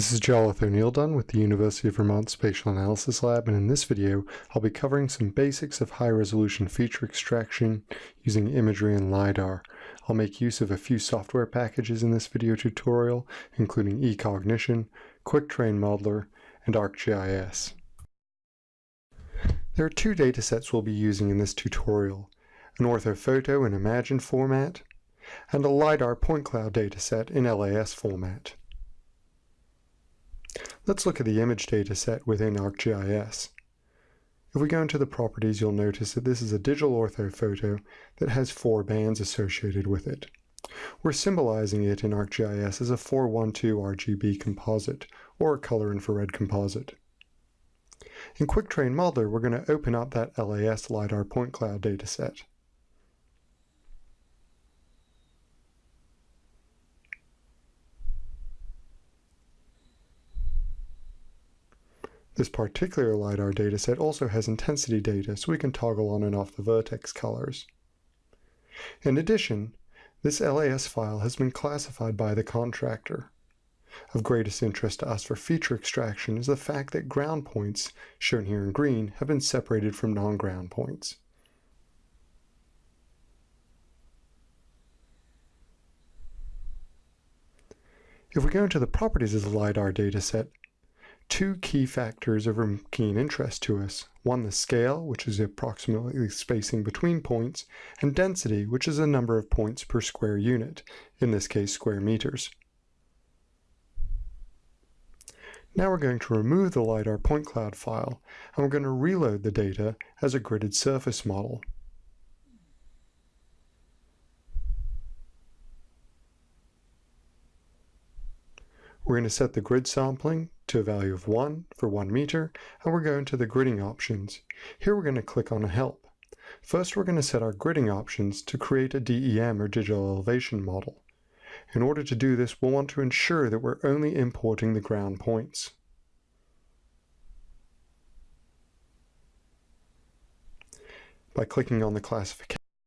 This is Jarlath O'Neil-Dunne with the University of Vermont Spatial Analysis Lab and in this video I'll be covering some basics of high-resolution feature extraction using imagery and LiDAR. I'll make use of a few software packages in this video tutorial including eCognition, Quick Terrain Modeler, and ArcGIS. There are two datasets we'll be using in this tutorial, an orthophoto in Imagine format and a LiDAR point cloud dataset in LAS format. Let's look at the image data set within ArcGIS. If we go into the properties, you'll notice that this is a digital orthophoto that has four bands associated with it. We're symbolizing it in ArcGIS as a 412 RGB composite, or a color infrared composite. In Quick Terrain Modeler, we're going to open up that LAS LiDAR point cloud dataset. This particular LiDAR dataset also has intensity data, so we can toggle on and off the vertex colors. In addition, this LAS file has been classified by the contractor. Of greatest interest to us for feature extraction is the fact that ground points, shown here in green, have been separated from non-ground points. If we go into the properties of the LiDAR dataset, two key factors of keen interest to us. One, the scale, which is approximately spacing between points, and density, which is the number of points per square unit, in this case square meters. Now we're going to remove the LiDAR point cloud file, and we're going to reload the data as a gridded surface model. We're going to set the grid sampling to a value of 1 for 1 meter, and we're going to the gridding options. Here we're going to click on Help. First, we're going to set our gridding options to create a DEM or digital elevation model. In order to do this, we'll want to ensure that we're only importing the ground points. By clicking on the classification